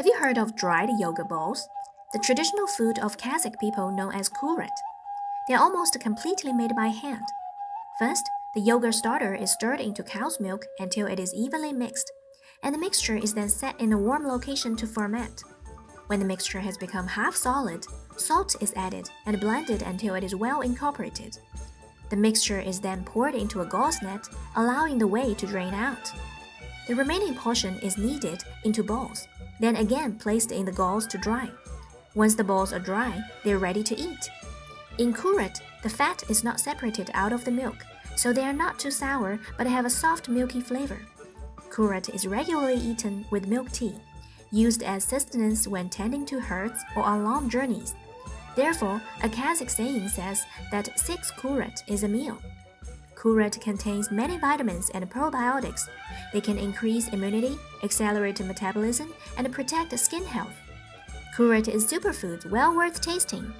Have you heard of dried yogurt balls? The traditional food of Kazakh people known as kurut. They are almost completely made by hand. First, the yogurt starter is stirred into cow's milk until it is evenly mixed, and the mixture is then set in a warm location to ferment. When the mixture has become half solid, salt is added and blended until it is well incorporated. The mixture is then poured into a gauze net, allowing the whey to drain out. The remaining portion is kneaded into balls, then again placed in the gauze to dry. Once the balls are dry, they're ready to eat. In kurut, the fat is not separated out of the milk, so they are not too sour but have a soft milky flavor. Kurut is regularly eaten with milk tea, used as sustenance when tending to herds or on long journeys. Therefore, a Kazakh saying says that 6 kurut is a meal. Kurut contains many vitamins and probiotics. They can increase immunity, accelerate metabolism, and protect skin health. Kurut is superfood well worth tasting.